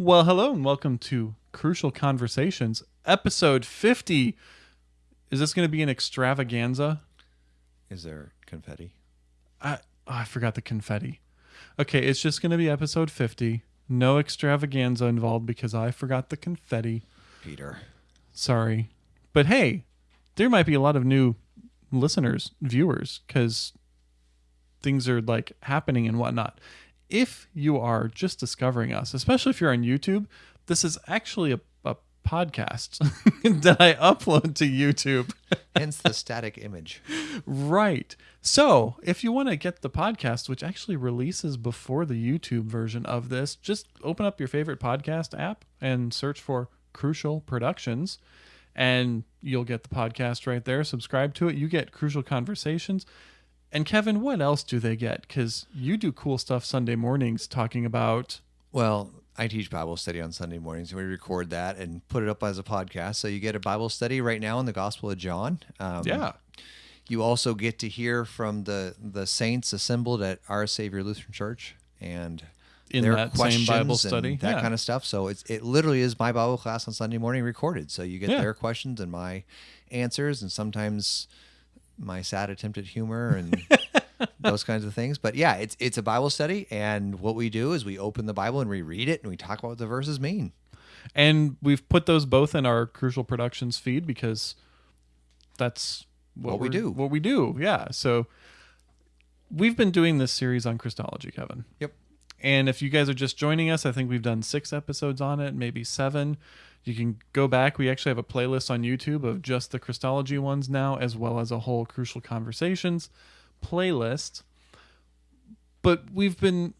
Well, hello and welcome to Crucial Conversations, episode 50. Is this going to be an extravaganza? Is there confetti? I, oh, I forgot the confetti. Okay, it's just going to be episode 50. No extravaganza involved because I forgot the confetti. Peter. Sorry. But hey, there might be a lot of new listeners, viewers, because things are like happening and whatnot. If you are just discovering us, especially if you're on YouTube, this is actually a, a podcast that I upload to YouTube. Hence the static image. Right. So, if you want to get the podcast, which actually releases before the YouTube version of this, just open up your favorite podcast app and search for Crucial Productions, and you'll get the podcast right there. Subscribe to it. You get Crucial Conversations. And Kevin, what else do they get? Because you do cool stuff Sunday mornings talking about. Well, I teach Bible study on Sunday mornings, and we record that and put it up as a podcast. So you get a Bible study right now in the Gospel of John. Um, Yeah. You also get to hear from the the saints assembled at Our Savior Lutheran Church and In their that same Bible questions study, and that yeah. kind of stuff. So it's it literally is my Bible class on Sunday morning recorded. So you get Yeah. their questions and my answers, and sometimes my sad attempt at humor and those kinds of things. But yeah, it's it's a Bible study, and what we do is we open the Bible and we read it and we talk about what the verses mean. And we've put those both in our Crucial Productions feed because that's what, What we do. What we do, yeah. So we've been doing this series on Christology, Kevin. Yep. And if you guys are just joining us, I think we've done six episodes on it, maybe seven. You can go back. We actually have a playlist on YouTube of just the Christology ones now, as well as a whole Crucial Conversations playlist. But we've been,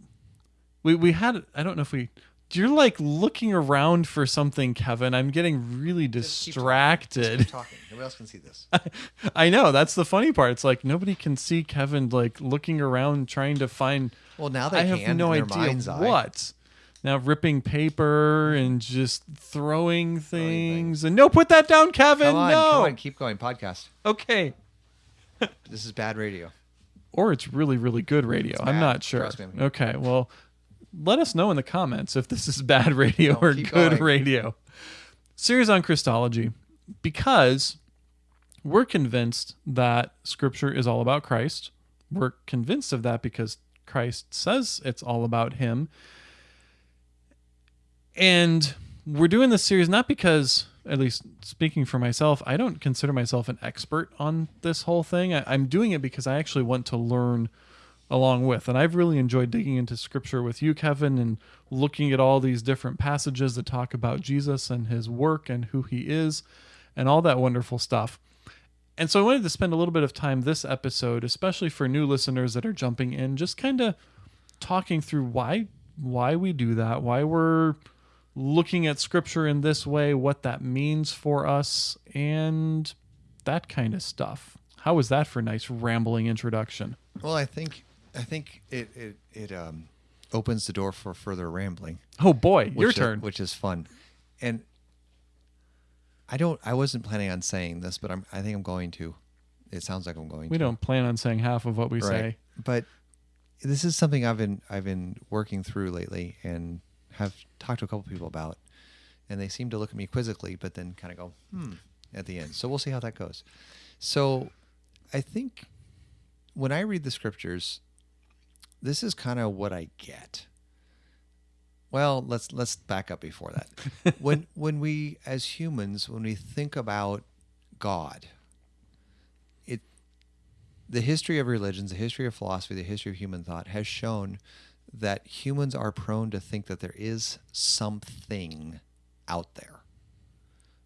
we we had. I don't know if we. You're like looking around for something, Kevin. I'm getting really distracted. talking. Nobody else can see this. I know that's the funny part. It's like nobody can see Kevin like looking around trying to find Well, now they I have can no idea what. Now ripping paper and just throwing things and no, put that down, Kevin. Come on, no. come on, keep going. Podcast. Okay. This is bad radio. Or it's really, really good radio. I'm bad. not sure. Trust me. Okay. Well, let us know in the comments if this is bad radio No, or keep good going. radio. Series on Christology because we're convinced that Scripture is all about Christ. We're convinced of that because Christ says it's all about Him. And we're doing this series not because, at least speaking for myself, I don't consider myself an expert on this whole thing. I, I'm doing it because I actually want to learn along with. And I've really enjoyed digging into scripture with you, Kevin, and looking at all these different passages that talk about Jesus and his work and who he is and all that wonderful stuff. And so I wanted to spend a little bit of time this episode, especially for new listeners that are jumping in, just kind of talking through why why we do that, why we're looking at scripture in this way, what that means for us, and that kind of stuff. How was that for a nice rambling introduction? Well, I think I think it it, it um, opens the door for further rambling. Oh boy, your which is- turn. which is fun. And I don't. I wasn't planning on saying this, but I'm. I think I'm going to. It sounds like I'm going to we to. don't plan on saying half of what we say. But this is something I've been I've been working through lately and have talked to a couple people about, and they seem to look at me quizzically, but then kind of go hmm at the end. So we'll see how that goes. So I think when I read the scriptures, this is kind of what I get. Well, let's let's back up before that. when when we as humans, when we think about God, it the history of religions, the history of philosophy, the history of human thought has shown that humans are prone to think that there is something out there,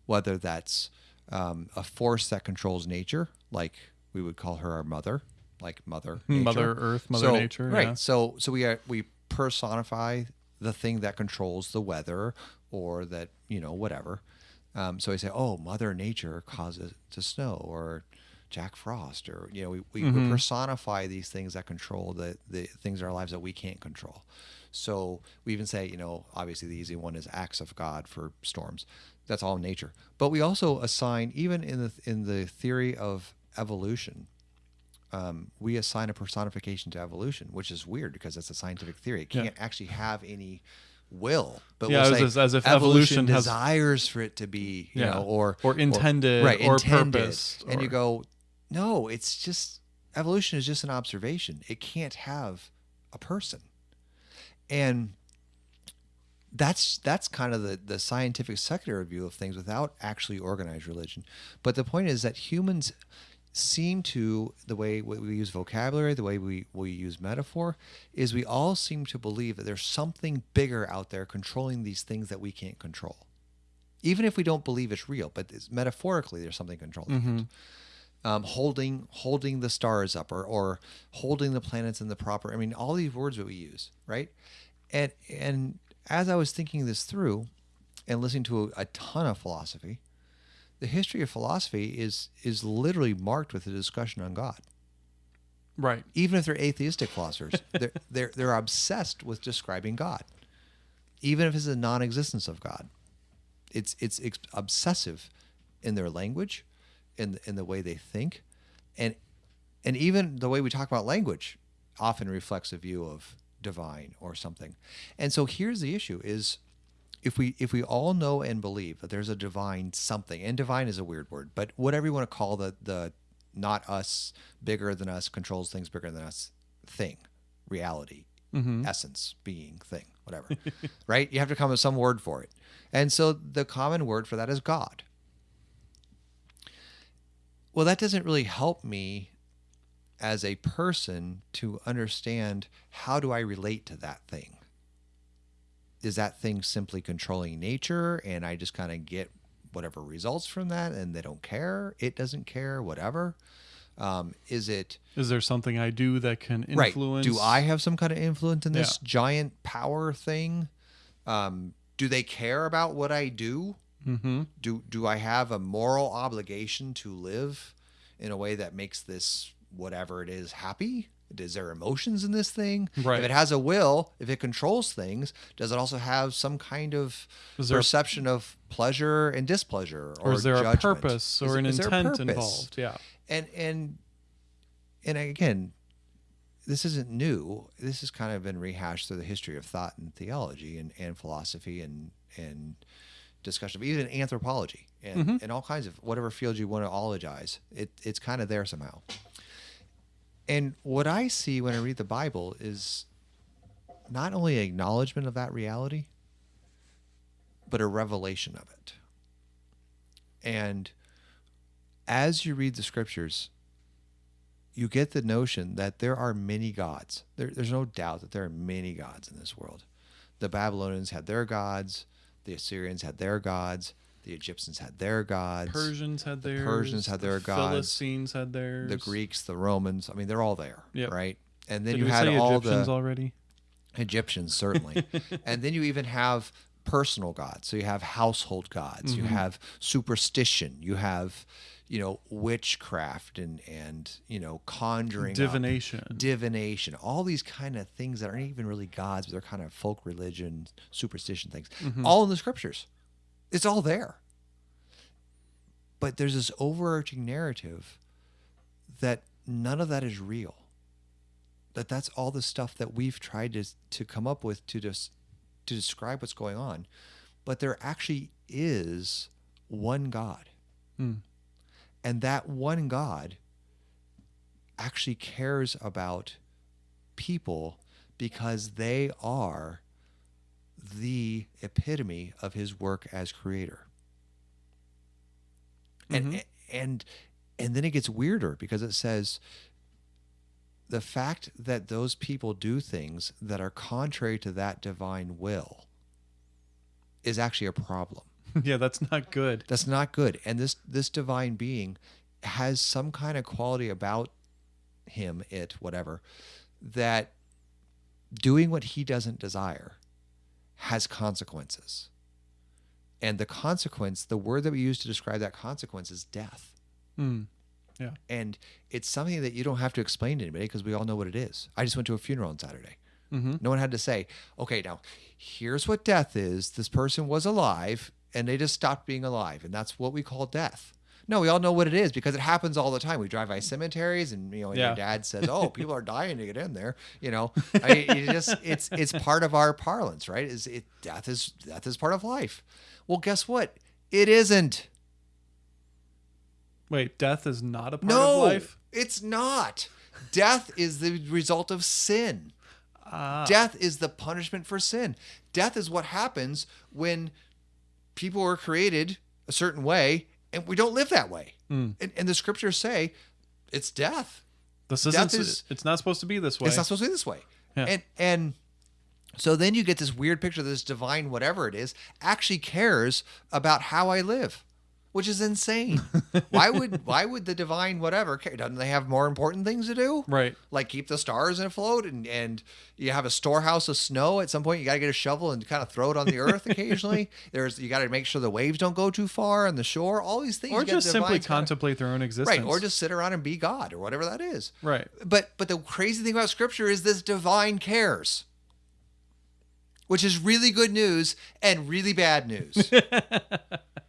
whether that's um, a force that controls nature, like we would call her our mother, like Mother Nature. Mother Earth, Mother So- Nature. right? yeah. So so we are, we personify the thing that controls the weather or that you know whatever. Um, so I say, oh, Mother Nature causes it to snow, or Jack Frost, or you know, we, we, we personify these things that control the the things in our lives that we can't control. So we even say, you know, obviously the easy one is acts of God for storms. That's all nature. But we also assign, even in the in the theory of evolution, um, we assign a personification to evolution, which is weird because it's a scientific theory. It can't actually have any will, but Yeah, we'll as- say as- if evolution has- desires for it to be, you Yeah. know, or Or intended right, or intended. purposed and you go, no, it's just evolution is just an observation. It can't have a person, and that's that's kind of the the scientific secular view of things without actually organized religion. But the point is that humans seem to the way we use vocabulary, the way we, we use metaphor, is we all seem to believe that there's something bigger out there controlling these things that we can't control. Even if we don't believe it's real, but it's, metaphorically there's something controlling it. Mm-hmm. Um, holding holding the stars up or, or holding the planets in the proper I mean all these words that we use, right? And and as I was thinking this through and listening to a, a ton of philosophy, the history of philosophy is is literally marked with a discussion on God. right. Even if they're atheistic philosophers, they're, they're they're obsessed with describing God, even if it's a non-existence of God. It's it's obsessive in their language, in in the way they think, and and even the way we talk about language often reflects a view of divine or something. And so here's the issue: is if we if we all know and believe that there's a divine something, and divine is a weird word, but whatever you want to call the the not us, bigger than us, controls things bigger than us thing, reality, mm-hmm. essence, being, thing, whatever. right? You have to come up with some word for it. And so the common word for that is God. Well, that doesn't really help me as a person to understand how do I relate to that thing? Is that thing simply controlling nature and I just kind of get whatever results from that and they don't care? It doesn't care, whatever. Um, is it Is there something I do that can right? influence? Do I have some kind of influence in this Yeah. giant power thing? Um, do they care about what I do? Mm-hmm. do do I have a moral obligation to live in a way that makes this whatever it is happy? Is there emotions in this thing? Right. If it has a will, if it controls things, does it also have some kind of Is there a- perception of pleasure and displeasure, or, Or is there a judgment? purpose Is- or an is intent involved? Yeah. And and and again, this isn't new. This has kind of been rehashed through the history of thought and theology and, and philosophy and and discussion of even anthropology and, mm-hmm. and all kinds of whatever field you want to ologize. It it's kind of there somehow. And what I see when I read the Bible is not only acknowledgement of that reality, but a revelation of it. And as you read the scriptures, you get the notion that there are many gods. There, there's no doubt that there are many gods in this world. The Babylonians had their gods, the Assyrians had their gods, the Egyptians had their gods, Persians had theirs. Persians had the their gods. Philistines had theirs. the Greeks, the Romans. I mean, they're all there, Yep. right? And then Did you had all Egyptians the already. Egyptians, certainly. and then you even have personal gods. So you have household gods. Mm-hmm. You have superstition. You have, you know, witchcraft and and you know conjuring, up, Divination. divination. All these kind of things that aren't even really gods, but they're kind of folk religion, superstition things. Mm-hmm. All in the scriptures. It's all there. But there's this overarching narrative that none of that is real that that's all the stuff that we've tried to to come up with to just to describe what's going on but there actually is one god Hmm. And that one god actually cares about people because they are the epitome of his work as creator and mm-hmm. and and then it gets weirder because it says the fact that those people do things that are contrary to that divine will is actually a problem. yeah, that's not good. That's not good. And this this divine being has some kind of quality about him, it, whatever, that doing what he doesn't desire has consequences. And the consequence, the word that we use to describe that consequence is death. Hmm. Yeah. And it's something that you don't have to explain to anybody because we all know what it is. I just went to a funeral on Saturday. Mm-hmm. No one had to say, okay, now here's what death is. This person was alive and they just stopped being alive. And that's what we call death. No, we all know what it is because it happens all the time. We drive by cemeteries, and you know, and Yeah. your dad says, "Oh, people are dying to get in there." You know, I mean, it just it's it's part of our parlance, right? Is it death is death is part of life? Well, guess what? It isn't. Wait, death is not a part no, of life? it's not. Death is the result of sin. Ah. Death is the punishment for sin. Death is what happens when people are created a certain way and we don't live that way. Mm. And, and the scriptures say it's death. This Death isn't is- it's not supposed to be this way. It's not supposed to be this way. Yeah. And and so then you get this weird picture that this divine whatever it is actually cares about how I live, which is insane. why would why would the divine whatever care? Doesn't they have more important things to do? right. like keep the stars in afloat and and you have a storehouse of snow at some point you got to get a shovel and kind of throw it on the earth occasionally there's you got to make sure the waves don't go too far on the shore all these things Or you just simply contemplate their own existence. right or just sit around and be god or whatever that is Right. but but the crazy thing about scripture is this divine cares which is really good news and really bad news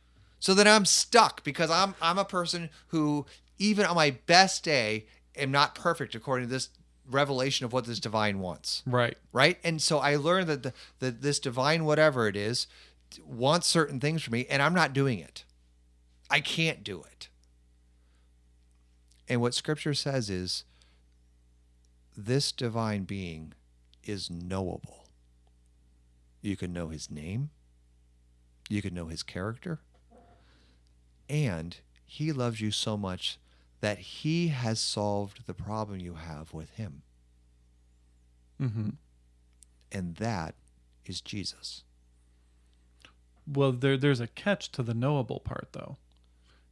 so then i'm stuck because i'm i'm a person who even on my best day am not perfect according to this revelation of what this divine wants. Right. right? And so i learned that the, that this divine whatever it is wants certain things from me and i'm not doing it. I can't do it. And what scripture says is this divine being is knowable. You can know his name. You can know his character and he loves you so much that he has solved the problem you have with him hmm and that is Jesus. Well, there there's a catch to the knowable part though.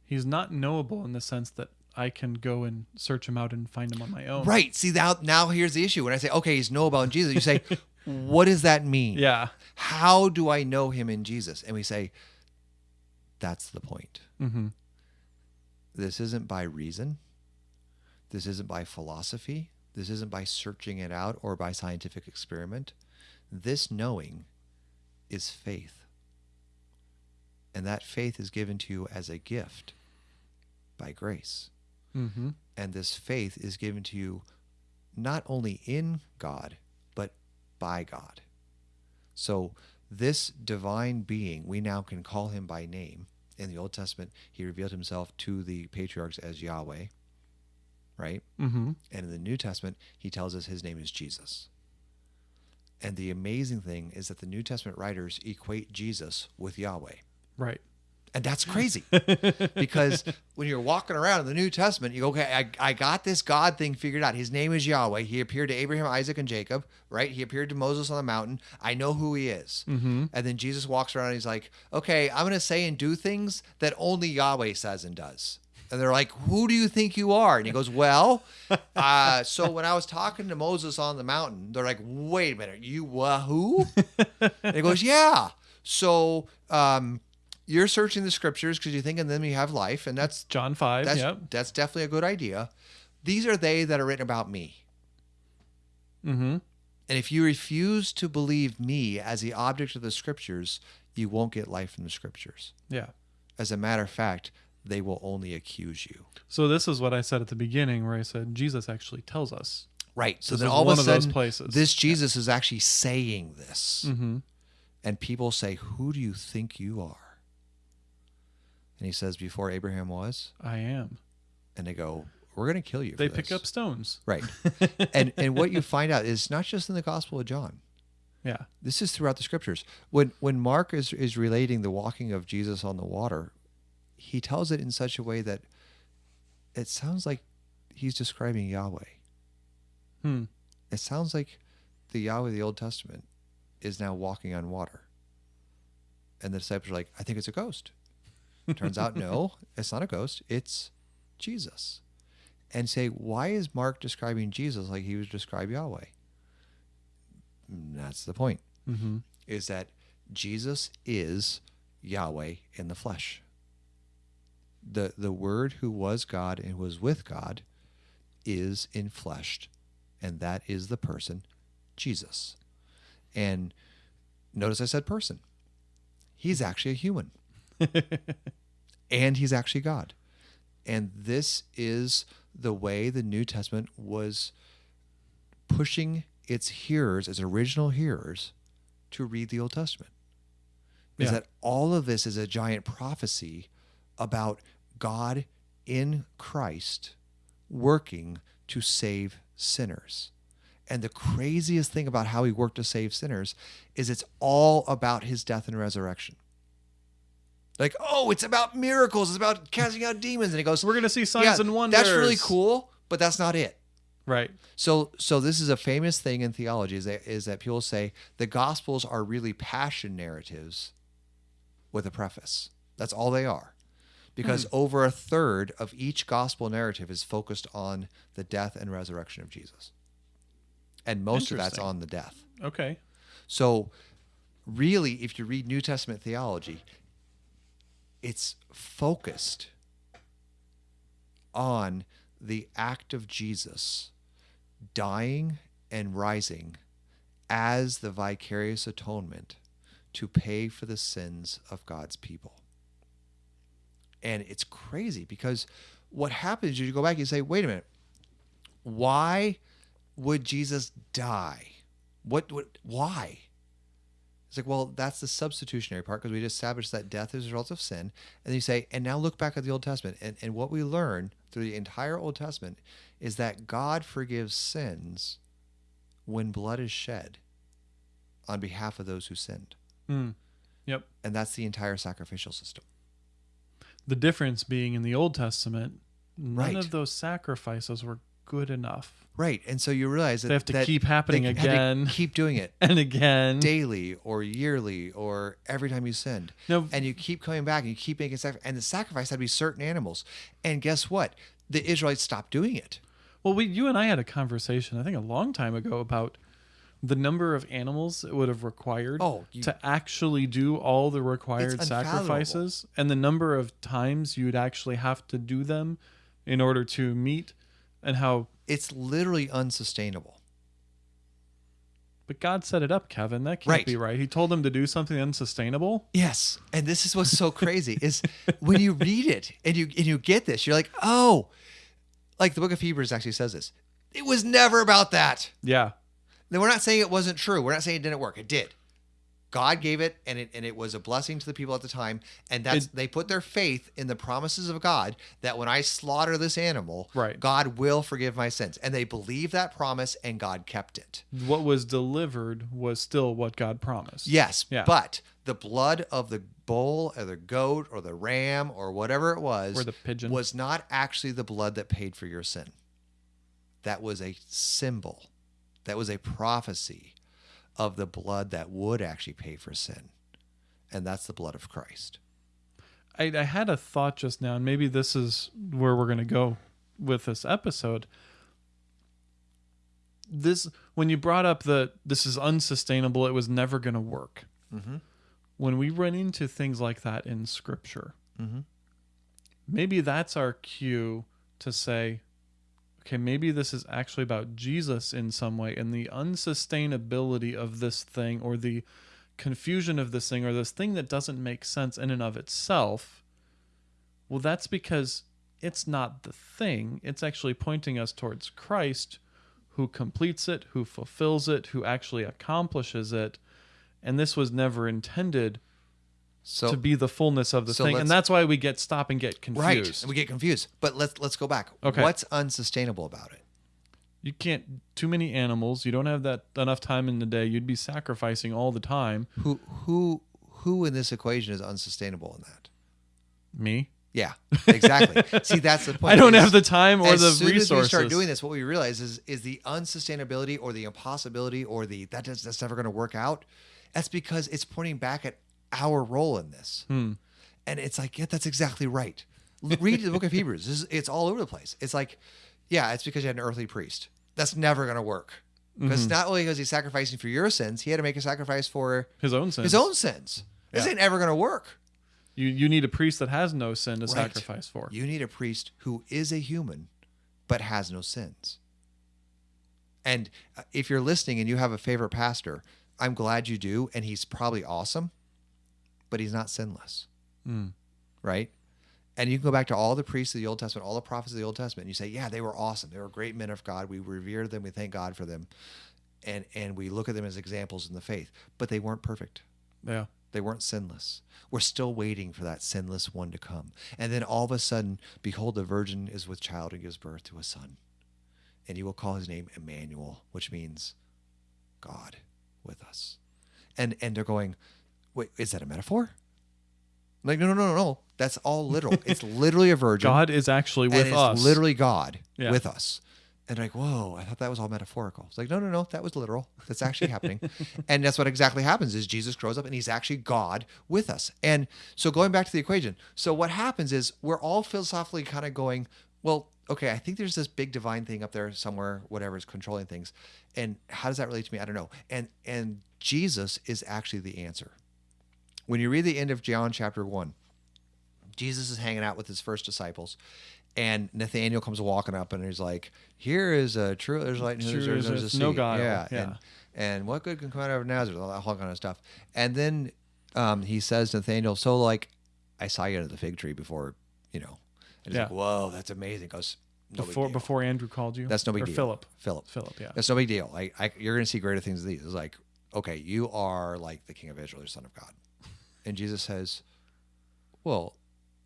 He's not knowable in the sense that I can go and search him out and find him on my own. Right. See now now here's the issue. When I say, okay, he's knowable in Jesus, you say, what does that mean? Yeah. How do I know him in Jesus? And we say, that's the point. hmm This isn't by reason. This isn't by philosophy. This isn't by searching it out or by scientific experiment. This knowing is faith. And that faith is given to you as a gift by grace. hmm And this faith is given to you not only in God, but by God. So, this divine being, we now can call him by name. In the Old Testament, he revealed himself to the patriarchs as Yahweh, right? hmm And in the New Testament, he tells us his name is Jesus. And the amazing thing is that the New Testament writers equate Jesus with Yahweh. Right. And that's crazy because when you're walking around in the New Testament, you go, okay, I, I got this God thing figured out. His name is Yahweh. He appeared to Abraham, Isaac, and Jacob, right? He appeared to Moses on the mountain. I know who he is. hmm And then Jesus walks around and he's like, okay, I'm going to say and do things that only Yahweh says and does. And they're like, who do you think you are? And he goes, well, uh, so when I was talking to Moses on the mountain, they're like, wait a minute, you who? and he goes, yeah. So um, you're searching the scriptures because you think in them you have life. And that's, John five. that's, yep. that's definitely a good idea. These are they that are written about me. hmm And if you refuse to believe me as the object of the scriptures, you won't get life from the scriptures. Yeah. As a matter of fact, they will only accuse you. So this is what I said at the beginning, where I said Jesus actually tells us. Right. So then all one of a those sudden, places. this Jesus is actually saying this. hmm And people say, Who do you think you are? And he says, Before Abraham was. I am. And they go, We're going to kill you. They pick this." up stones. Right. and, and what you find out is not just in the Gospel of John. Yeah. This is throughout the scriptures. When when Mark is, is relating the walking of Jesus on the water, he tells it in such a way that it sounds like he's describing Yahweh. Hmm. It sounds like the Yahweh of the Old Testament is now walking on water. And the disciples are like, I think it's a ghost. Turns out, no, it's not a ghost. It's Jesus. And say, why is Mark describing Jesus like he was describe Yahweh? That's the point hmm is that Jesus is Yahweh in the flesh. The the word who was God and was with God is infleshed, and that is the person Jesus. And notice I said person. He's actually a human. and he's actually God. And this is the way the New Testament was pushing its hearers, its original hearers, to read the Old Testament. Is Yeah. that all of this is a giant prophecy about God in Christ working to save sinners. And the craziest thing about how he worked to save sinners is it's all about his death and resurrection. Like, oh, it's about miracles, it's about casting out demons. And he goes, We're gonna see signs yeah, and wonders. That's really cool, but that's not it. Right. So, so this is a famous thing in theology is that, is that people say the Gospels are really passion narratives with a preface. That's all they are, because hmm. over a third of each Gospel narrative is focused on the death and resurrection of Jesus, and most of that's on the death. Okay. So, really, if you read New Testament theology, it's focused on the act of Jesus dying and rising as the vicarious atonement to pay for the sins of God's people. And it's crazy because what happens is you go back and you say, wait a minute, why would Jesus die? What, what why? It's like, well, that's the substitutionary part because we just established that death is a result of sin. And you say, and now look back at the Old Testament. And, and what we learn through the entire Old Testament is that God forgives sins when blood is shed on behalf of those who sinned. Mm. Yep. And that's the entire sacrificial system. The difference being in the Old Testament, none Right. of those sacrifices were good enough. Right. And so you realize that They have to that keep happening they had to again. keep doing it And again. daily or yearly or every time you send. No. And you keep coming back and you keep making sacrifice. And the sacrifice had to be certain animals. And guess what? The Israelites stopped doing it. Well, we, you and I had a conversation, I think a long time ago, about the number of animals it would have required Oh, you- to actually do all the required sacrifices and the number of times you'd actually have to do them in order to meet and how It's literally unsustainable. but God set it up, Kevin. That can't Right. be right. He told them to do something unsustainable. Yes. And this is what's so crazy is when you read it and you and you get this, you're like, oh, like the book of Hebrews actually says this. It was never about that. Yeah. Then we're not saying it wasn't true. We're not saying it didn't work. It did. God gave it, and it and it was a blessing to the people at the time. And that's It- they put their faith in the promises of God that when I slaughter this animal, Right. God will forgive my sins. And they believed that promise, and God kept it. What was delivered was still what God promised. Yes, Yeah. but the blood of the bull or the goat or the ram or whatever it was Or the pigeon. was not actually the blood that paid for your sin. That was a symbol. That was a prophecy of the blood that would actually pay for sin. And that's the blood of Christ. I, I had a thought just now, and maybe this is where we're going to go with this episode. This, when you brought up that this is unsustainable, it was never going to work. Mhm. When we run into things like that in Scripture, Mhm. maybe that's our cue to say, okay, maybe this is actually about Jesus in some way, and the unsustainability of this thing, or the confusion of this thing, or this thing that doesn't make sense in and of itself. Well, that's because it's not the thing. It's actually pointing us towards Christ who completes it, who fulfills it, who actually accomplishes it. And this was never intended So to be the fullness of the so thing. And that's why we get stop and get right, confused. and we get confused. But let's let's go back. Okay. What's unsustainable about it? You can't too many animals. You don't have that enough time in the day. You'd be sacrificing all the time. Who who who in this equation is unsustainable in that? Me. Yeah, exactly. See, that's the point. I don't have the time or as the soon resources. as we start doing this, what we realize is is the unsustainability or the impossibility or the that does, that's never going to work out. That's because it's pointing back at our role in this, Hmm. and it's like, yeah, that's exactly right. Read the book of Hebrews. This is, it's all over the place. It's like, yeah, it's because you had an earthly priest. That's never going to work because Mm-hmm. not only was he sacrificing for your sins, he had to make a sacrifice for His own sins. his own sins. This Yeah. ain't ever going to work. You you need a priest that has no sin to Right. sacrifice for. You need a priest who is a human but has no sins. And uh, if you're listening and you have a favorite pastor, I'm glad you do. And he's probably awesome, but he's not sinless. Mm. Right? And you can go back to all the priests of the Old Testament, all the prophets of the Old Testament, and you say, yeah, they were awesome. They were great men of God. We revere them. We thank God for them. And, and we look at them as examples in the faith, but they weren't perfect. Yeah. They weren't sinless. We're still waiting for that sinless one to come. And then all of a sudden, behold, the virgin is with child and gives birth to a son. And you will call his name Emmanuel, which means God with us. And and they're going, wait, is that a metaphor? I'm like, no, no, no, no, no. That's all literal. it's literally a virgin. God is actually and with it's us. literally God Yeah. with us. And like, whoa, I thought that was all metaphorical. It's like, no, no, no, that was literal. That's actually happening. and that's what exactly happens is Jesus grows up and he's actually God with us. And so going back to the equation, so what happens is we're all philosophically kind of going, well, okay, I think there's this big divine thing up there somewhere, whatever is controlling things. And how does that relate to me? I don't know. And and Jesus is actually the answer. When you read the end of John chapter one, Jesus is hanging out with his first disciples, and Nathaniel comes walking up and he's like, "Here is a true there's whom True there is Israelite, no no deceit." guile, Yeah, yeah. And, and what good can come out of Nazareth? All that whole kind of stuff. And then um, he says to Nathaniel, "So like, I saw you under the fig tree before, you know." And he's Yeah. like, "Whoa, that's amazing." Goes, no before before Andrew called you. That's no big or deal. Philip. Philip. Philip. Yeah. That's no big deal. Like I, you're going to see greater things than these. It's like, okay, you are like the King of Israel, the Son of God, and Jesus says, "Well,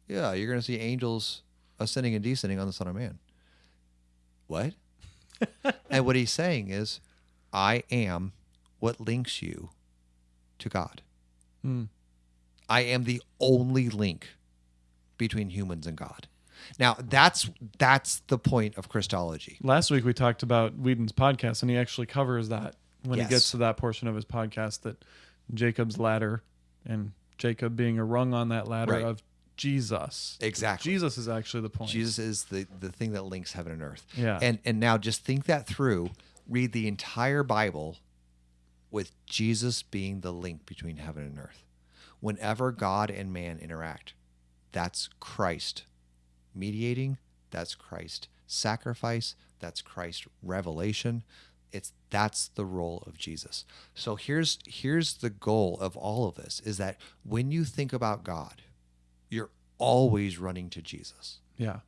yeah, you're going to see angels ascending and descending on the Son of Man." What? and what he's saying is, I am what links you to God. Mm. I am the only link between humans and God. Now that's that's the point of Christology. Last week we talked about Weedon's podcast, and he actually covers that when Yes. he gets to that portion of his podcast that Jacob's ladder and Jacob being a rung on that ladder Right. of Jesus. Exactly. Jesus is actually the point. Jesus is the, the thing that links heaven and earth. Yeah. And and now just think that through. Read the entire Bible with Jesus being the link between heaven and earth. Whenever God and man interact, that's Christ mediating, that's Christ sacrifice, that's Christ revelation. It's that's the role of Jesus. So here's here's the goal of all of this is that when you think about God, you're always running to Jesus. Yeah.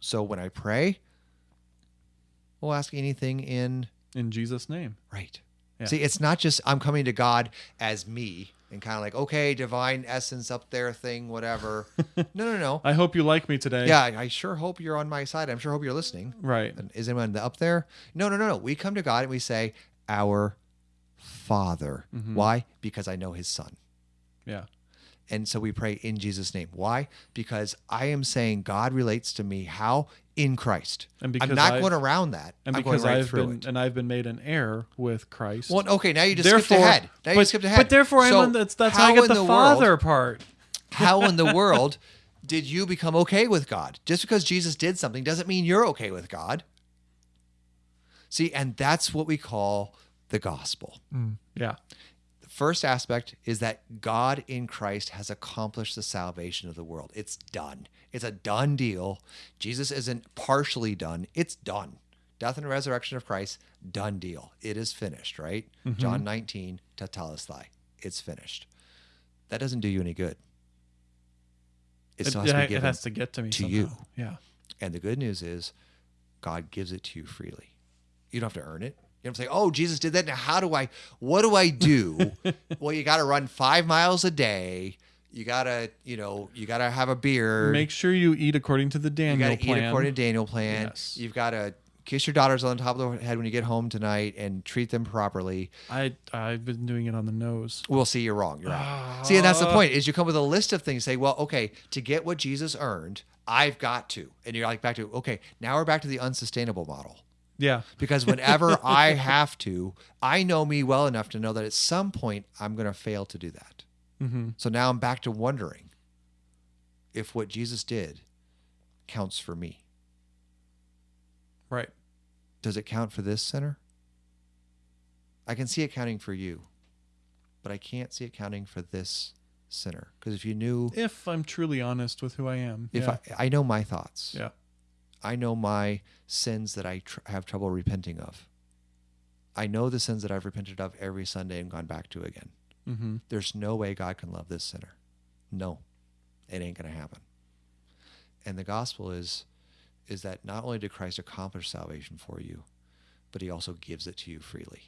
So when I pray, we'll ask anything in In Jesus' name. right. Yeah. See, it's not just I'm coming to God as me and kind of like, okay, divine essence up there thing, whatever. no, no, no. I hope you like me today. Yeah, I sure hope you're on my side. I'm sure hope you're listening. Right. Is anyone up there? No, no, no, no. We come to God and we say, Our Father. Mm-hmm. Why? Because I know his son. Yeah. And so we pray in Jesus' name. Why? Because I am saying God relates to me how? In Christ. And because I'm not I've- going around that. And I'm because right I've been it. and I've been made an heir with Christ. Well, okay, now you just skipped therefore, ahead. Now you but, skipped ahead. but therefore, So I'm on, that's that's how, I get the, the father world- part. how in the world did you become okay with God? Just because Jesus did something doesn't mean you're okay with God. See, and that's what we call the gospel. Mm, yeah. The first aspect is that God in Christ has accomplished the salvation of the world. It's done. It's a done deal. Jesus isn't partially done. It's done. Death and resurrection of Christ, done deal. It is finished, right? Mm-hmm. John 19, tetelestai. It's finished. That doesn't do you any good. It It, has to it has to get to me to somehow. you. Yeah. And the good news is God gives it to you freely. You don't have to earn it. You don't say, oh, Jesus did that. Now, how do I, what do I do? well, you got to run five miles a day. You got to, you know, you got to have a beer. Make sure you eat according to the daniel you got to plan. eat according to Daniel plan. Yes. You've got to kiss your daughters on the top of the head when you get home tonight and treat them properly. I I've been doing it on the nose. We'll see you're wrong. You're out. Ah. See, and that's the point is you come with a list of things. Say, well, okay, to get what Jesus earned, I've got to. And you're like back to, okay, now we're back to the unsustainable model. Yeah. because whenever I have to, I know me well enough to know that at some point I'm going to fail to do that. Mm-hmm. So now I'm back to wondering if what Jesus did counts for me. Right. Does it count for this sinner? I can see it counting for you, but I can't see it counting for this sinner. Because if you knew, If I'm truly honest with who I am. if yeah. I, I know my thoughts, yeah. I know my sins that I tr- have trouble repenting of. I know the sins that I've repented of every Sunday and gone back to again. Mm-hmm. There's no way God can love this sinner. No, it ain't going to happen. and the gospel is is that not only did Christ accomplish salvation for you, but he also gives it to you freely.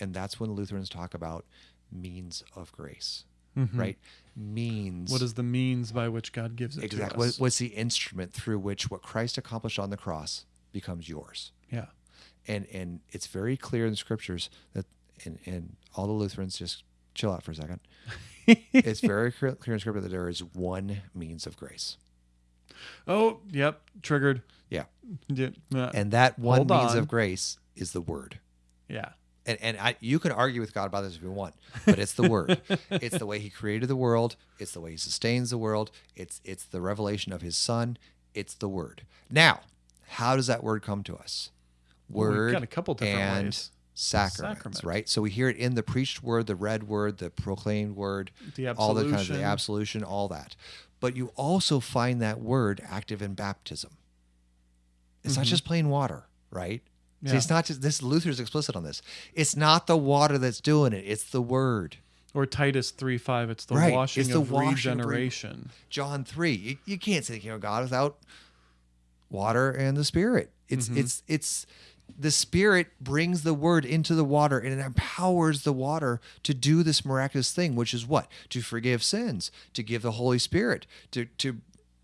And that's when Lutherans talk about means of grace, right? Means Mm-hmm. What is the means by which God gives it exactly to what, us? what's the instrument through which what Christ accomplished on the cross becomes yours. yeah. And and it's very clear in the scriptures that and, and all the Lutherans just chill out for a second. it's very clear clear in scripture that there is one means of grace. Oh, yep. Triggered. Yeah. Yeah. And that one Hold means on. of grace is the word. yeah. and and I, you can argue with God about this if you want, but it's the word. it's the way He created the world. It's the way He sustains the world. It's it's the revelation of His Son. It's the word. Now, how does that word come to us? Well, we've Word got a couple different and ways. Sacraments, Sacrament. right? So we hear it in the preached word, the read word, the proclaimed word, The all the kinds of the absolution. all that. But you also find that word active in baptism. It's not just plain water, right? See, Mm-hmm. It's not just this. Luther's explicit on this. It's not the water that's doing it. It's the word. Or Titus 3 5. It's the Right. washing It's the of re- regeneration. John three. You, you can't say the kingdom of God without water and the Spirit. It's Mm-hmm. it's it's the Spirit brings the word into the water and it empowers the water to do this miraculous thing, which is what to forgive sins, to give the Holy Spirit, to to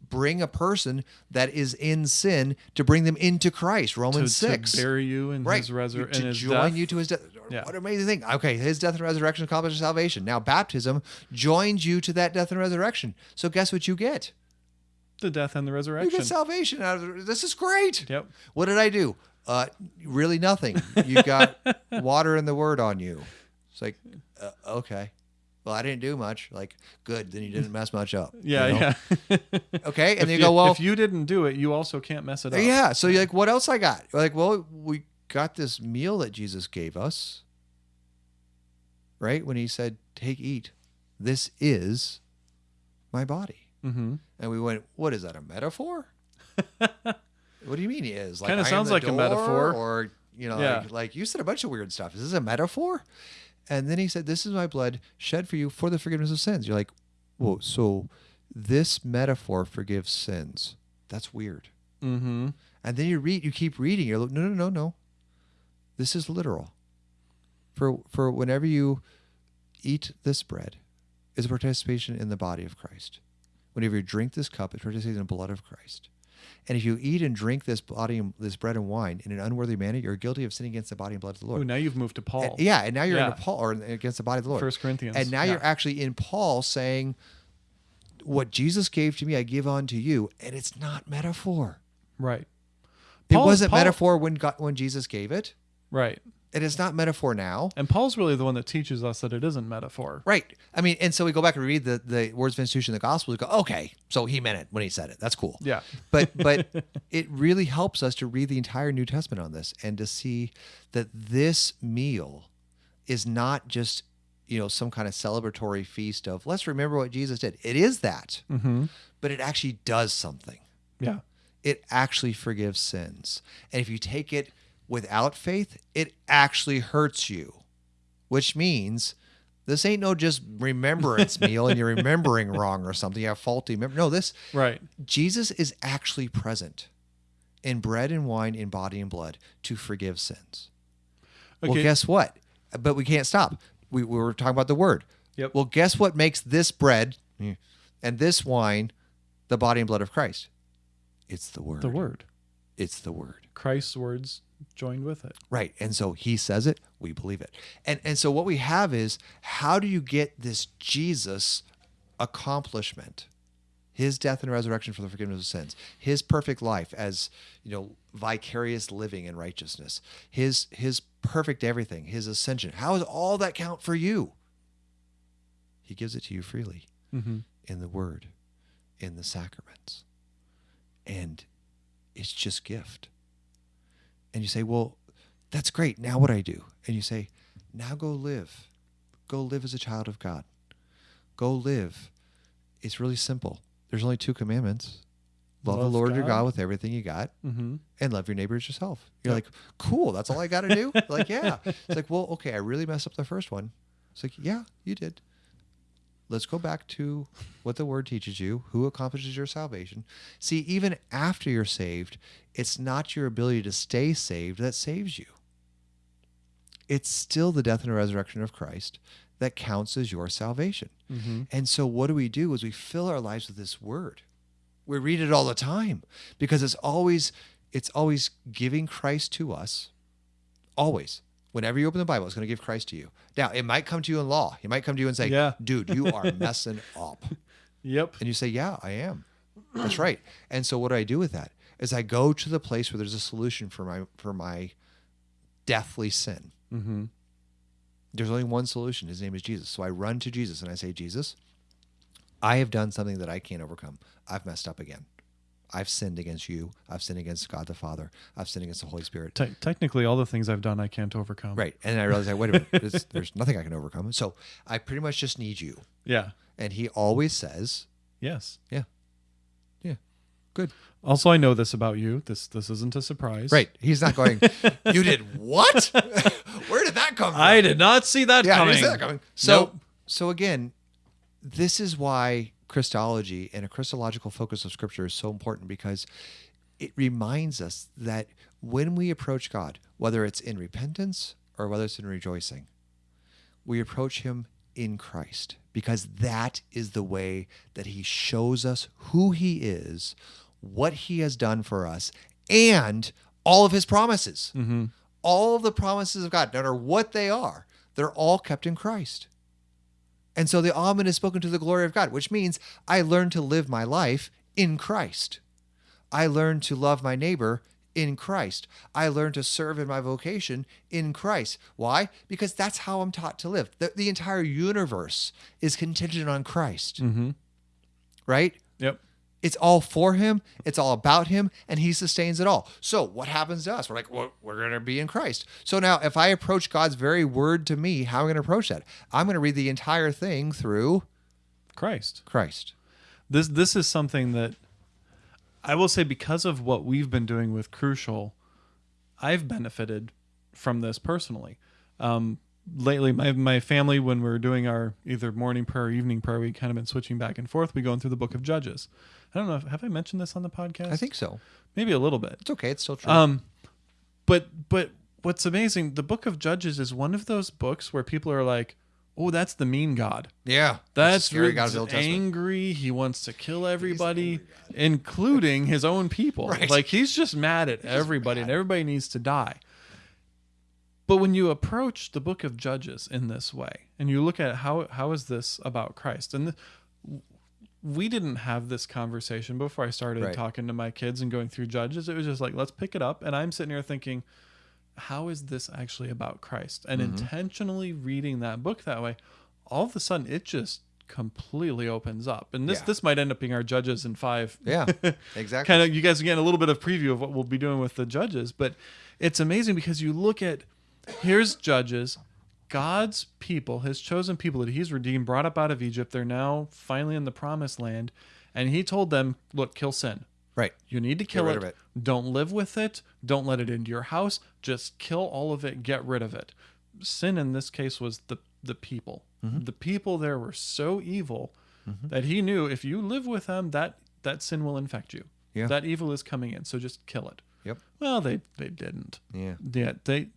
bring a person that is in sin to bring them into Christ. Romans to six. bury you in right his resur- to in join death. you to his death Yeah. what an amazing thing okay his death and resurrection accomplishes salvation now baptism joins you to that death and resurrection so guess what you get the death and the resurrection. you get salvation out of this is great Yep. what did i do uh really nothing you got water and the word on you it's like uh, okay well i didn't do much like good then you didn't mess much up you Yeah, know? yeah. okay and if you go well if you didn't do it, you also can't mess it up. Yeah. So you're like, what else I got? You're like, well, we got this meal that Jesus gave us, right? When he said, take, eat. This is my body. Mm-hmm. And we went, what is that, a metaphor? what do you mean he is? Like, Kinda sounds the like a metaphor. Or, you know, Yeah. like, like you said a bunch of weird stuff. Is this a metaphor? And then he said, this is my blood shed for you for the forgiveness of sins. You're like, whoa, so this metaphor forgives sins. That's weird. Mm-hmm. And then you read, you keep reading. You're like, no, no, no, no. This is literal. For for whenever you eat this bread, is a participation in the body of Christ. Whenever you drink this cup, it's participating in the blood of Christ. And if you eat and drink this body, and this bread and wine in an unworthy manner, you're guilty of sinning against the body and blood of the Lord. Ooh, now you've moved to Paul. And- yeah, and now you're Yeah. into Paul or against the body of the Lord. First Corinthians. And now Yeah. you're actually in Paul saying, "What Jesus gave to me, I give on to you," and it's not metaphor. Right. It wasn't Paul- metaphor when God, when Jesus gave it. Right. It is not metaphor now. And Paul's really the one that teaches us that it isn't metaphor. Right. I mean, and so we go back and read the, the words of institution of the gospel. We go, okay, so he meant it when he said it. That's cool. Yeah. But but it really helps us to read the entire New Testament on this and to see that this meal is not just you know some kind of celebratory feast of let's remember what Jesus did. It is that, Mm-hmm. but it actually does something. Yeah. it actually forgives sins. And if you take it without faith, it actually hurts you, which means this ain't no just remembrance meal and you're remembering wrong or something. You have faulty memory. No, this Right. Jesus is actually present in bread and wine, in body and blood to forgive sins. Well, guess what? But we can't stop. We, we were talking about the word. Yep. Well, guess what makes this bread and this wine the body and blood of Christ? It's the word. The word. It's the word. Christ's words joined with it. Right. And so he says it, we believe it. And and so what we have is how do you get this Jesus accomplishment? His death and resurrection for the forgiveness of sins, his perfect life as, you know, vicarious living in righteousness, his his perfect everything, his ascension. How does all that count for you? He gives it to you freely Mm-hmm. in the word, in the sacraments. And it's just gift. And you say, Well, that's great. Now what I do? And you say, Now go live. Go live as a child of God. Go live. It's really simple. There's only two commandments. Love, Love the Lord your God. God with everything you got Mm-hmm. and love your neighbor as yourself. You're Yep. like, cool, that's all I got to do? like, yeah. It's like, well, okay, I really messed up the first one. It's like, yeah, you did. Let's go back to what the word teaches you, who accomplishes your salvation. See, even after you're saved, it's not your ability to stay saved that saves you. It's still the death and resurrection of Christ that counts as your salvation. Mm-hmm. And so what do we do is we fill our lives with this word. We read it all the time because it's always it's always giving Christ to us. Always. Whenever you open the Bible, it's going to give Christ to you. Now, it might come to you in law. He might come to you and say, Yeah. dude, you are messing up. Yep. And you say, Yeah, I am. That's right. And so what do I do with that? Is I go to the place where there's a solution for my for my deathly sin. Mm-hmm. There's only one solution. His name is Jesus. So I run to Jesus and I say, Jesus, I have done something that I can't overcome. I've messed up again. I've sinned against you. I've sinned against God the Father. I've sinned against the Holy Spirit. Te- technically, all the things I've done, I can't overcome. Right. And I realized, like, wait a minute, there's, nothing I can overcome. So I pretty much just need you. Yeah. And he always says, Yes. Yeah. Yeah. Good. Also, I know this about you. This this isn't a surprise. Right. He's not going, You did what? Where did that come from? I did not see that yeah, I coming. didn't see that coming. So, Nope. so again, this is why Christology and a Christological focus of Scripture is so important because it reminds us that when we approach God, whether it's in repentance or whether it's in rejoicing, we approach Him in Christ because that is the way that He shows us who He is, what He has done for us, and all of His promises. Mm-hmm. All of the promises of God, no matter what they are, they're all kept in Christ. And so the Amen is spoken to the glory of God, which means I learn to live my life in Christ. I learn to love my neighbor in Christ. I learn to serve in my vocation in Christ. Why? Because that's how I'm taught to live. The, the entire universe is contingent on Christ, Mm-hmm. right? Yep. It's all for him. It's all about him, and he sustains it all. So what happens to us? We're like, well, we're going to be in Christ. So now, if I approach God's very word to me, how am I going to approach that? I'm going to read the entire thing through Christ. Christ. This this is something that I will say because of what we've been doing with Crucial, I've benefited from this personally. Um, lately, my my family, when we're doing our either morning prayer or evening prayer, we kind of been switching back and forth. We going through the Book of Judges. I don't know. If, have I mentioned this on the podcast? I think so. maybe a little bit. It's okay. It's still true. Um, but but what's amazing, the Book of Judges is one of those books where people are like, "Oh, that's the mean God." yeah. That's scary really God of the Old Testament. angry. He wants to kill everybody, including his own people. Right. Like he's just mad at everybody, and everybody needs to die. But when you approach the book of Judges in this way, and you look at how how is this about Christ, and th- we didn't have this conversation before I started Right. talking to my kids and going through Judges. It was just like let's pick it up, and I'm sitting here thinking, how is this actually about Christ? And Mm-hmm. intentionally reading that book that way, all of a sudden it just completely opens up. And this Yeah. this might end up being our judges in five. Yeah. Exactly. kind of you guys are getting a little bit of preview of what we'll be doing with the judges, but it's amazing because you look at here's judges, God's people, his chosen people that he's redeemed, brought up out of Egypt. They're now finally in the promised land. And he told them, look, kill sin. right. You need to kill it. it. Don't live with it. Don't let it into your house. Just kill all of it. Get rid of it. Sin in this case was the the people. Mm-hmm. The people there were so evil that he knew if you live with them, that that sin will infect you. Yeah. That evil is coming in. So just kill it. Yep. Well, they they didn't. Yeah. Yeah, they.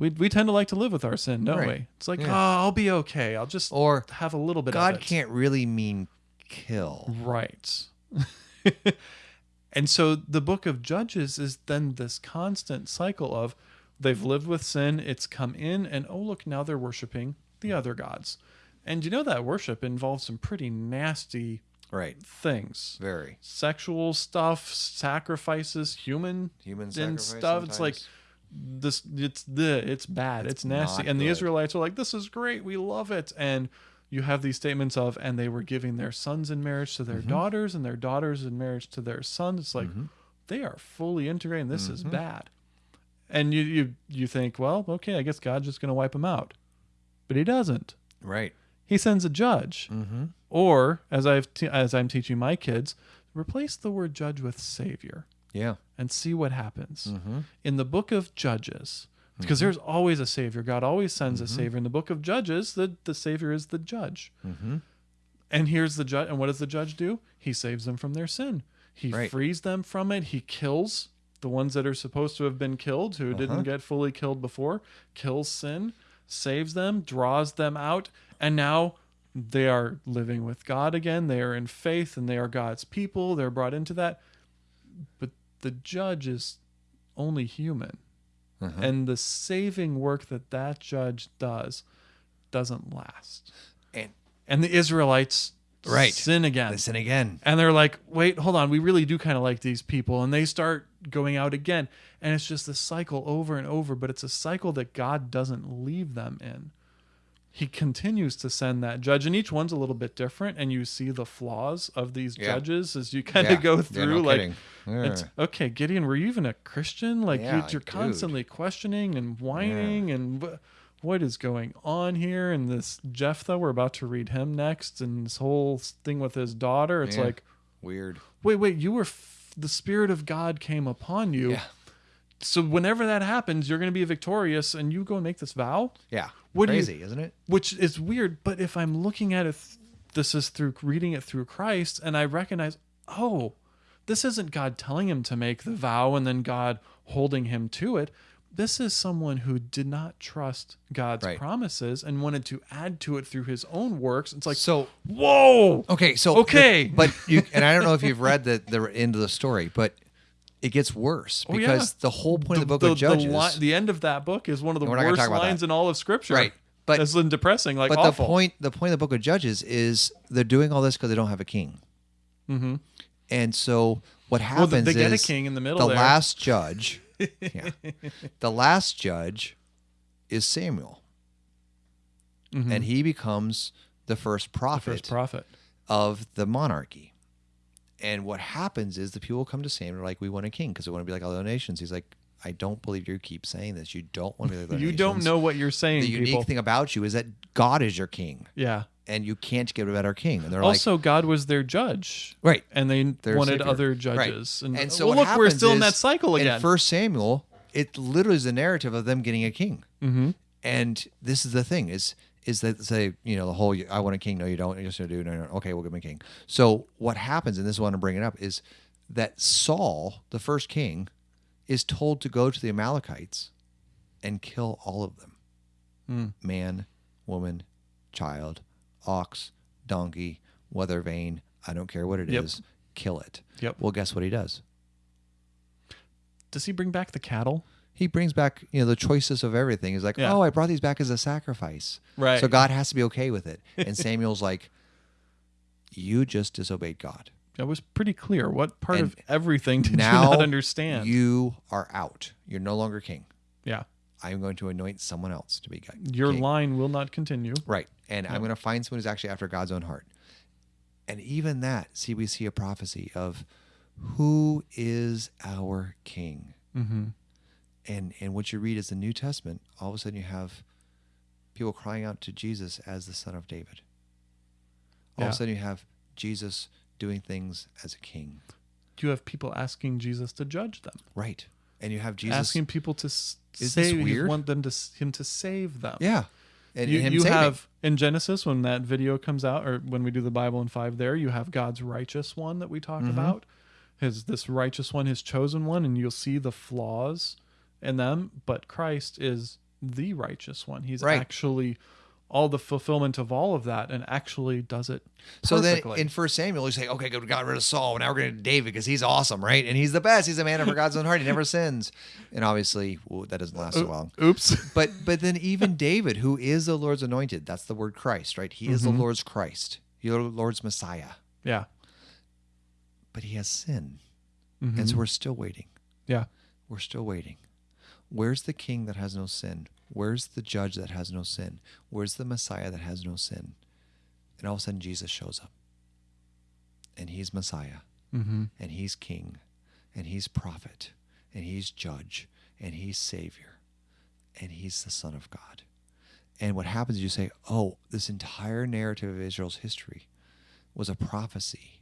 We, we tend to like to live with our sin, don't Right. we? It's like, Yeah. oh, I'll be okay. I'll just Or have a little bit of God it. can't really mean kill. Right. and so the book of Judges is then this constant cycle of they've lived with sin, it's come in, and oh, look, now they're worshiping the other gods. And you know that worship involves some pretty nasty Right. things Very. sexual stuff, sacrifices, human Human and sacrifice stuff. It's like sometimes. This it's the it's bad. It's, It's nasty. and the israelites are like this is great. We love it. And you have these statements of and they were giving their sons in marriage to their Mm-hmm. daughters and their daughters in marriage to their sons. It's like they are fully integrated. And this is Mm-hmm. bad. And you you you think well okay i guess god's just going to wipe them out. But he doesn't. Right. he sends a judge. Mm-hmm. or as i've te- as i'm teaching my kids replace the word judge with savior Yeah. and see what happens. Mm-hmm. In the book of Judges, because there's always a savior, God always sends a savior. In the book of Judges, the, the savior is the judge. Mm-hmm. And here's the judge. And what does the judge do? He saves them from their sin. He Right. frees them from it. He kills the ones that are supposed to have been killed, who Uh-huh. didn't get fully killed before, kills sin, saves them, draws them out, and now they are living with God again. They are in faith and they are God's people. They're brought into that. But the judge is only human. Uh-huh. And the saving work that that judge does doesn't last. And And the Israelites Right. sin again. listen again. And they're like, wait, hold on. We really do kind of like these people. And they start going out again. And it's just this cycle over and over, but it's a cycle that God doesn't leave them in. He continues to send that judge, and each one's a little bit different. And you see the flaws of these Yeah. judges as you kind Yeah. of go Yeah, through. no like, okay, Gideon, were you even a Christian? Like, Yeah, you, you're constantly questioning and whining, and wh- what is going on here? And this Jephthah, we're about to read him next, and this whole thing with his daughter. It's Yeah. like, Weird. wait, wait, you were f- the spirit of God came upon you. So whenever that happens, you're going to be victorious, and you go and make this vow, Yeah. What do you- Crazy, isn't it? which is weird. But if I'm looking at it, th- this is through reading it through Christ, and I recognize, oh, this isn't God telling him to make the vow and then God holding him to it. This is someone who did not trust God's Right. promises and wanted to add to it through his own works. It's like, So whoa, okay, so Okay. the- but you and I don't know if you've read the the end of the story, but it gets worse Oh, yeah. because the whole point of the book of Judges. The, li- the end of that book is one of the We're not gonna worst lines that. in all of Scripture. Right. But- That's depressing, like but awful. the point the point of the book of Judges is they're doing all this because they don't have a king. hmm And so what happens they- they get a king in the middle The there. last judge, yeah, the last judge is Samuel, and he becomes the first prophet Mm-hmm. first prophet. of the monarchy. And what happens is the people come to Samuel and are like, "We want a king because we want to be like other nations." He's like, "I don't believe you keep saying this. You don't want to be like other You nations. don't know what you're saying, The unique people. thing about you is that God is your king, yeah. and you can't get a better king." And they're Also, God was their judge. "Right." And they Their wanted savior. other Right. judges. And, And so well, look, we're still in that cycle again. In First Samuel, it literally is the narrative of them getting a king. mm-hmm. And this is the thing is is that say you know the whole I want a king no you don't you're just gonna do no, no okay we'll give him a king. So what happens and this is what I'm bringing up is that Saul the first king is told to go to the Amalekites and kill all of them Mm. man woman child ox donkey weather vane I don't care what it is, Yep. kill it. Yep. Well guess what he does. Does he bring back the cattle? He brings back you know the choicest of everything. He's like, Yeah. oh, I brought these back as a sacrifice. Right. So God has to be okay with it. And Samuel's like, you just disobeyed God. That was pretty clear. What part And of everything did now you not understand? You are out. You're no longer king. yeah. I'm going to anoint someone else to be king. Your line will not continue. Right. And I'm going to find someone who's actually after God's own heart. And even that, see, we see a prophecy of who is our king. Mm-hmm. And and what you read is the New Testament, all of a sudden you have people crying out to Jesus as the Son of David. All Yeah. of a sudden you have Jesus doing things as a king, You have people asking Jesus to judge them, right? And you have Jesus, asking people to s- Is save. you want them to him to save them. yeah, and, you, and you have in Genesis when that video comes out, or when we do the Bible in five, there you have God's righteous one that we talk Mm-hmm. about, his this righteous one, his chosen one, and you'll see the flaws in them. But Christ is the righteous one. He's Right. actually all the fulfillment of all of that, and actually does it. perfectly. So then in First Samuel, you say, okay, good, we got rid of Saul. Now we're going to David because he's awesome, right? And he's the best. He's a man after God's own heart. He never sins. And obviously, well, that doesn't last so long. Oops. But but then even David, who is the Lord's anointed, that's the word Christ, right? He is the Mm-hmm. Lord's Christ, the Lord's Messiah. yeah. But he has sin. Mhm. And so we're still waiting. Yeah. We're still waiting. Where's the king that has no sin? Where's the judge that has no sin? Where's the Messiah that has no sin? And all of a sudden, Jesus shows up. And he's Messiah. Mm-hmm. And he's king. And he's prophet. And he's judge. And he's savior. And he's the Son of God. And what happens is you say, oh, this entire narrative of Israel's history was a prophecy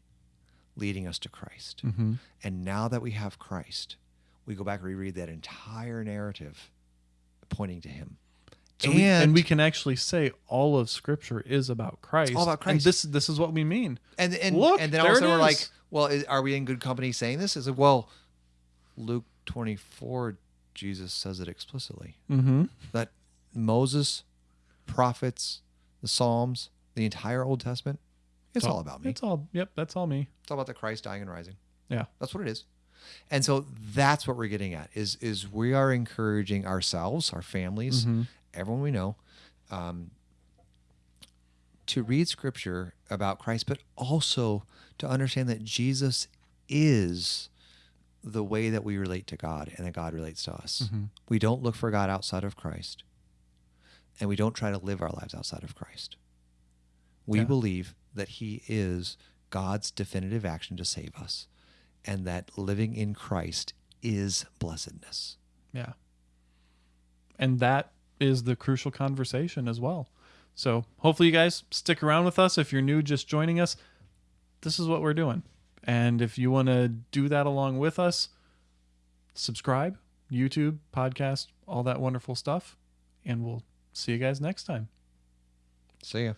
leading us to Christ. Mm-hmm. And now that we have Christ, we go back and reread that entire narrative pointing to him. So we, and And- we can actually say all of Scripture is about Christ. all about And Christ. this this is what we mean. And and Look, and then all of a sudden we're like, well, is, are we in good company saying this? Is it well, Luke twenty four, Jesus says it explicitly Mm-hmm. that Moses, prophets, the Psalms, the entire Old Testament, it's all about me. It's all. Yep, that's all me. It's all about the Christ dying and rising. Yeah. That's what it is. And so that's what we're getting at is is we are encouraging ourselves, our families, Mm-hmm. everyone we know, um, to read scripture about Christ, but also to understand that Jesus is the way that we relate to God and that God relates to us. Mm-hmm. We don't look for God outside of Christ, and we don't try to live our lives outside of Christ. We Yeah. believe that He is God's definitive action to save us, and that living in Christ is blessedness. Yeah. And that is the crucial conversation as well. So hopefully you guys stick around with us. If you're new, just joining us, this is what we're doing. And if you want to do that along with us, subscribe, YouTube, podcast, all that wonderful stuff. And we'll see you guys next time. See ya.